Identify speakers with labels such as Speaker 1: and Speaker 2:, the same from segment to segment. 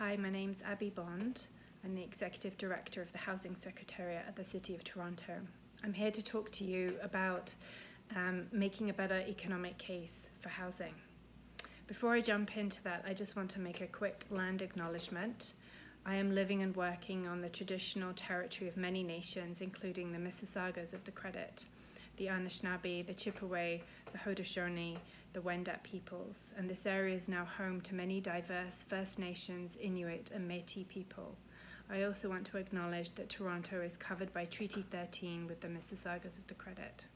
Speaker 1: Hi, my name's Abby Bond. I'm the Executive Director of the Housing Secretariat at the City of Toronto. I'm here to talk to you about um, making a better economic case for housing. Before I jump into that, I just want to make a quick land acknowledgement. I am living and working on the traditional territory of many nations, including the Mississaugas of the Credit, the Anishinaabe, the Chippewa, the Haudenosaunee, the Wendat peoples, and this area is now home to many diverse First Nations, Inuit, and Métis people. I also want to acknowledge that Toronto is covered by Treaty 13 with the Mississaugas of the Credit.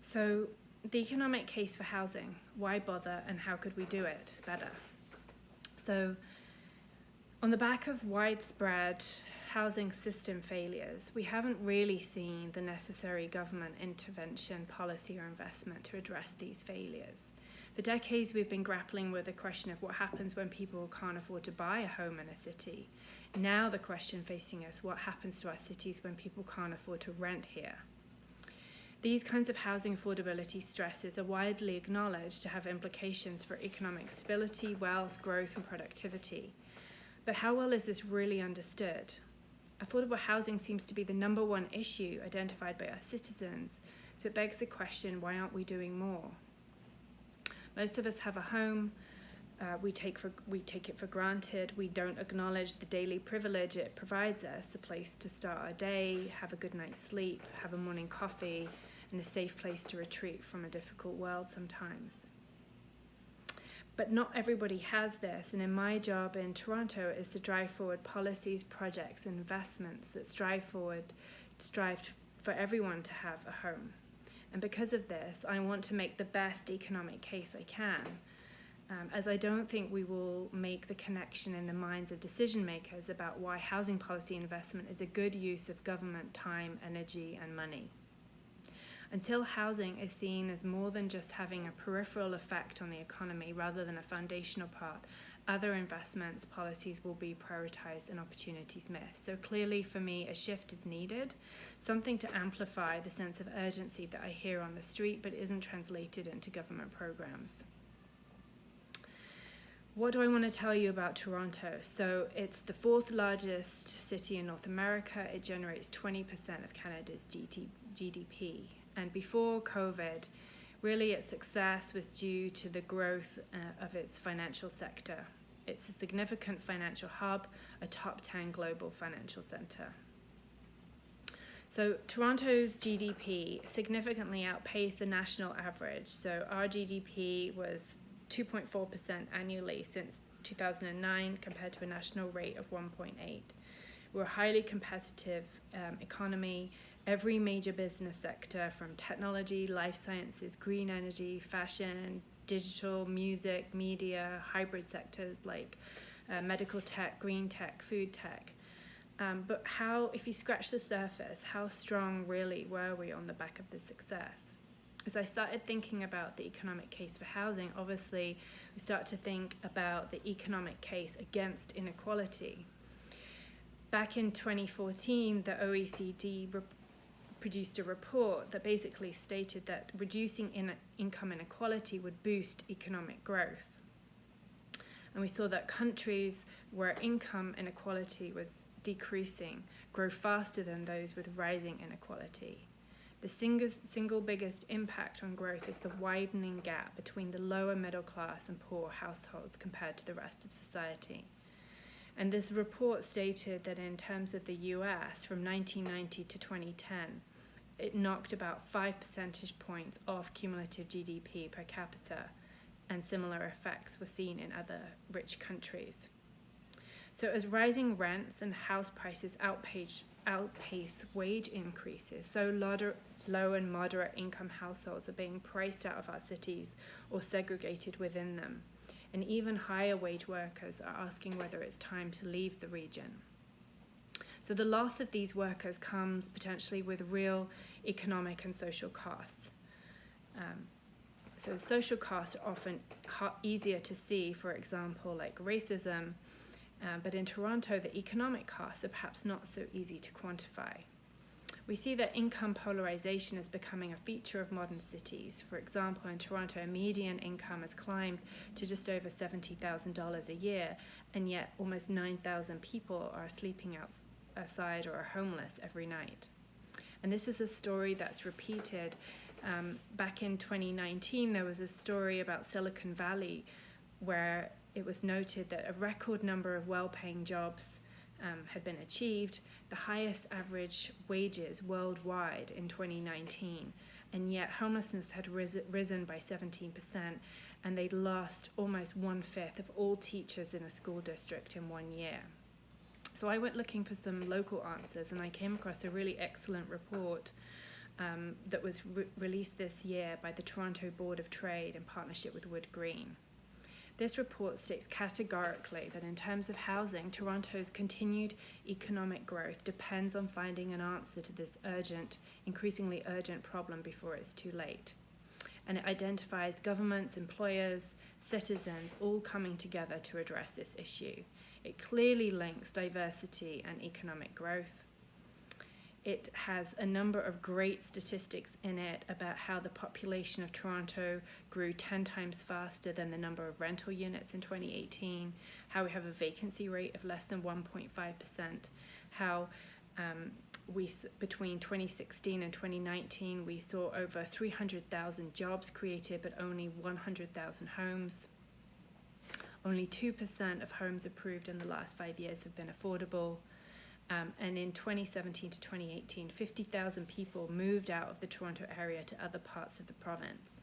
Speaker 1: So, the economic case for housing why bother and how could we do it better? So, on the back of widespread housing system failures, we haven't really seen the necessary government intervention, policy, or investment to address these failures. For decades, we've been grappling with the question of what happens when people can't afford to buy a home in a city. Now, the question facing us what happens to our cities when people can't afford to rent here? These kinds of housing affordability stresses are widely acknowledged to have implications for economic stability, wealth, growth, and productivity. But how well is this really understood? Affordable housing seems to be the number one issue identified by our citizens, so it begs the question why aren't we doing more? Most of us have a home. Uh, we take for we take it for granted. We don't acknowledge the daily privilege it provides us: a place to start our day, have a good night's sleep, have a morning coffee, and a safe place to retreat from a difficult world sometimes but not everybody has this. And in my job in Toronto is to drive forward policies, projects, investments that strive forward, strive for everyone to have a home. And because of this, I want to make the best economic case I can. Um, as I don't think we will make the connection in the minds of decision makers about why housing policy investment is a good use of government time, energy, and money until housing is seen as more than just having a peripheral effect on the economy rather than a foundational part, other investments policies will be prioritized and opportunities missed. So clearly for me, a shift is needed, something to amplify the sense of urgency that I hear on the street but isn't translated into government programs. What do I want to tell you about Toronto? So it's the fourth largest city in North America. It generates 20% of Canada's GDP. And before COVID, really its success was due to the growth uh, of its financial sector. It's a significant financial hub, a top 10 global financial center. So Toronto's GDP significantly outpaced the national average. So our GDP was 2.4% annually since 2009 compared to a national rate of 1.8. We're a highly competitive um, economy every major business sector from technology, life sciences, green energy, fashion, digital, music, media, hybrid sectors like uh, medical tech, green tech, food tech. Um, but how, if you scratch the surface, how strong really were we on the back of this success? As I started thinking about the economic case for housing, obviously we start to think about the economic case against inequality. Back in 2014, the OECD produced a report that basically stated that reducing in income inequality would boost economic growth. And we saw that countries where income inequality was decreasing grow faster than those with rising inequality. The single, single biggest impact on growth is the widening gap between the lower middle class and poor households compared to the rest of society. And this report stated that in terms of the US from 1990 to 2010, it knocked about five percentage points off cumulative GDP per capita, and similar effects were seen in other rich countries. So as rising rents and house prices outpace, outpace wage increases, so low and moderate income households are being priced out of our cities or segregated within them and even higher wage workers are asking whether it's time to leave the region. So the loss of these workers comes potentially with real economic and social costs. Um, so social costs are often easier to see, for example, like racism, uh, but in Toronto, the economic costs are perhaps not so easy to quantify. We see that income polarization is becoming a feature of modern cities. For example, in Toronto, median income has climbed to just over $70,000 a year, and yet almost 9,000 people are sleeping outside or are homeless every night. And this is a story that's repeated. Um, back in 2019, there was a story about Silicon Valley where it was noted that a record number of well paying jobs um, had been achieved, the highest average wages worldwide in 2019, and yet homelessness had ris risen by 17%, and they'd lost almost one fifth of all teachers in a school district in one year. So I went looking for some local answers, and I came across a really excellent report um, that was re released this year by the Toronto Board of Trade in partnership with WoodGreen. This report states categorically that in terms of housing, Toronto's continued economic growth depends on finding an answer to this urgent, increasingly urgent problem before it's too late. And it identifies governments, employers, citizens all coming together to address this issue. It clearly links diversity and economic growth. It has a number of great statistics in it about how the population of Toronto grew 10 times faster than the number of rental units in 2018, how we have a vacancy rate of less than 1.5%, how um, we between 2016 and 2019 we saw over 300,000 jobs created but only 100,000 homes. Only 2% of homes approved in the last five years have been affordable. Um, and in 2017 to 2018, 50,000 people moved out of the Toronto area to other parts of the province.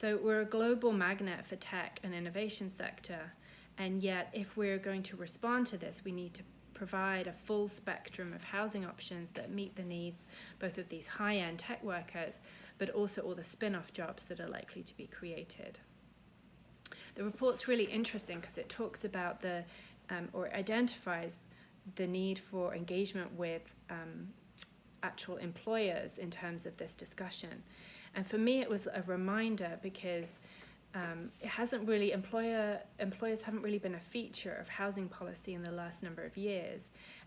Speaker 1: So we're a global magnet for tech and innovation sector, and yet if we're going to respond to this, we need to provide a full spectrum of housing options that meet the needs both of these high-end tech workers, but also all the spin-off jobs that are likely to be created. The report's really interesting because it talks about the, um, or identifies the need for engagement with um, actual employers in terms of this discussion. And for me, it was a reminder because um, it hasn't really employer employers haven't really been a feature of housing policy in the last number of years,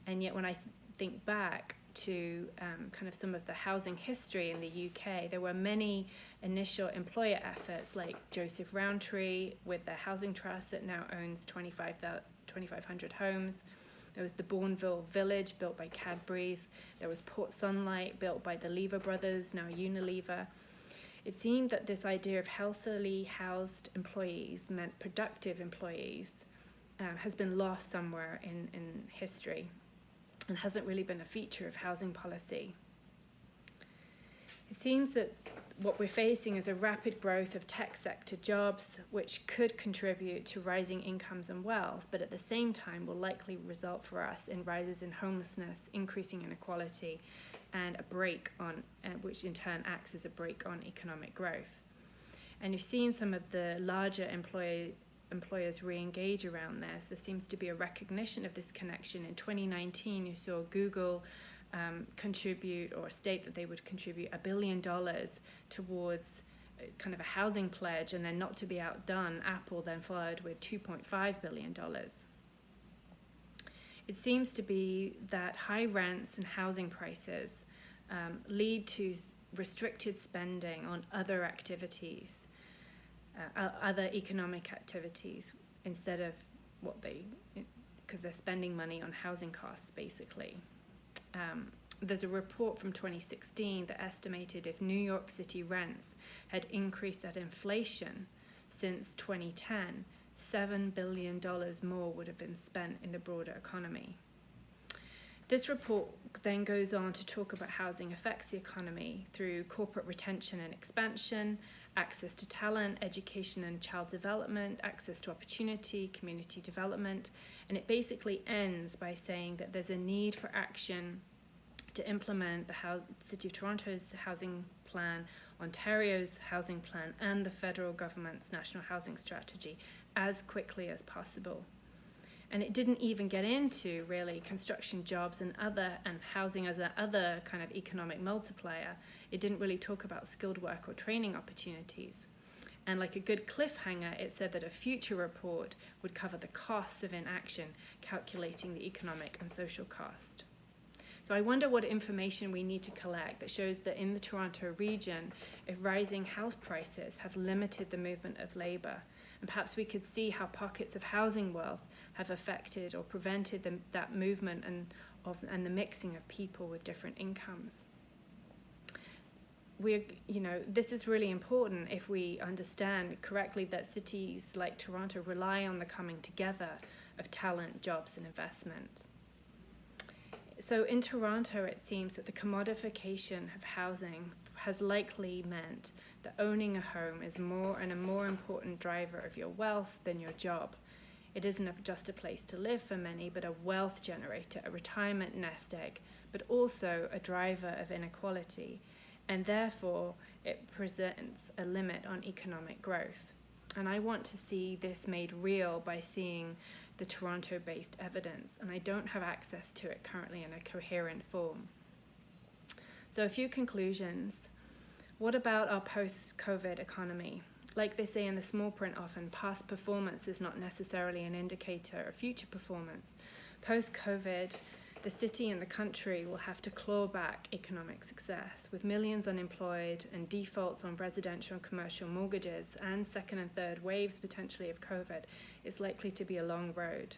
Speaker 1: and yet when I th think back to um, kind of some of the housing history in the UK, there were many initial employer efforts like Joseph Rowntree with the Housing Trust that now owns 2,500 homes. There was the Bournville Village built by Cadbury's. There was Port Sunlight built by the Lever brothers, now Unilever. It seemed that this idea of healthily housed employees meant productive employees um, has been lost somewhere in, in history and hasn't really been a feature of housing policy. It seems that what we're facing is a rapid growth of tech sector jobs, which could contribute to rising incomes and wealth, but at the same time will likely result for us in rises in homelessness, increasing inequality, and a brake on, uh, which in turn acts as a brake on economic growth. And you've seen some of the larger employer, employers re-engage around this. There seems to be a recognition of this connection. In 2019, you saw Google um, contribute or state that they would contribute a billion dollars towards uh, kind of a housing pledge and then not to be outdone, Apple then followed with $2.5 billion. It seems to be that high rents and housing prices um, lead to restricted spending on other activities, uh, other economic activities, instead of what they, because they're spending money on housing costs basically um, there's a report from 2016 that estimated if New York City rents had increased at inflation since 2010, $7 billion more would have been spent in the broader economy. This report then goes on to talk about housing affects the economy through corporate retention and expansion, access to talent, education and child development, access to opportunity, community development, and it basically ends by saying that there's a need for action to implement the City of Toronto's housing plan, Ontario's housing plan, and the federal government's national housing strategy as quickly as possible. And it didn't even get into really construction jobs and other and housing as another kind of economic multiplier. It didn't really talk about skilled work or training opportunities. And like a good cliffhanger, it said that a future report would cover the costs of inaction, calculating the economic and social cost. So I wonder what information we need to collect that shows that in the Toronto region, if rising health prices have limited the movement of labour, and perhaps we could see how pockets of housing wealth have affected or prevented the, that movement and, of, and the mixing of people with different incomes. We, you know, this is really important if we understand correctly that cities like Toronto rely on the coming together of talent, jobs, and investment. So in Toronto, it seems that the commodification of housing has likely meant that owning a home is more and a more important driver of your wealth than your job. It isn't just a place to live for many, but a wealth generator, a retirement nest egg, but also a driver of inequality. And therefore, it presents a limit on economic growth. And I want to see this made real by seeing the Toronto based evidence, and I don't have access to it currently in a coherent form. So, a few conclusions. What about our post COVID economy? Like they say in the small print often, past performance is not necessarily an indicator of future performance. Post COVID, the city and the country will have to claw back economic success. With millions unemployed and defaults on residential and commercial mortgages and second and third waves potentially of COVID, it's likely to be a long road.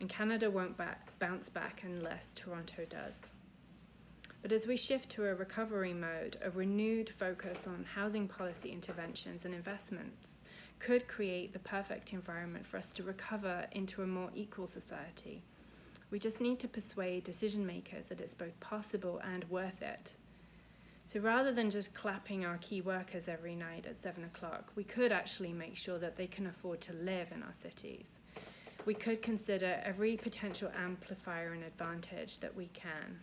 Speaker 1: And Canada won't back, bounce back unless Toronto does. But as we shift to a recovery mode, a renewed focus on housing policy interventions and investments could create the perfect environment for us to recover into a more equal society we just need to persuade decision makers that it's both possible and worth it. So rather than just clapping our key workers every night at seven o'clock, we could actually make sure that they can afford to live in our cities. We could consider every potential amplifier and advantage that we can.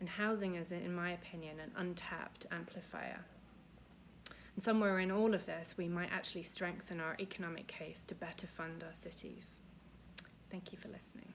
Speaker 1: And housing is, in my opinion, an untapped amplifier. And somewhere in all of this, we might actually strengthen our economic case to better fund our cities. Thank you for listening.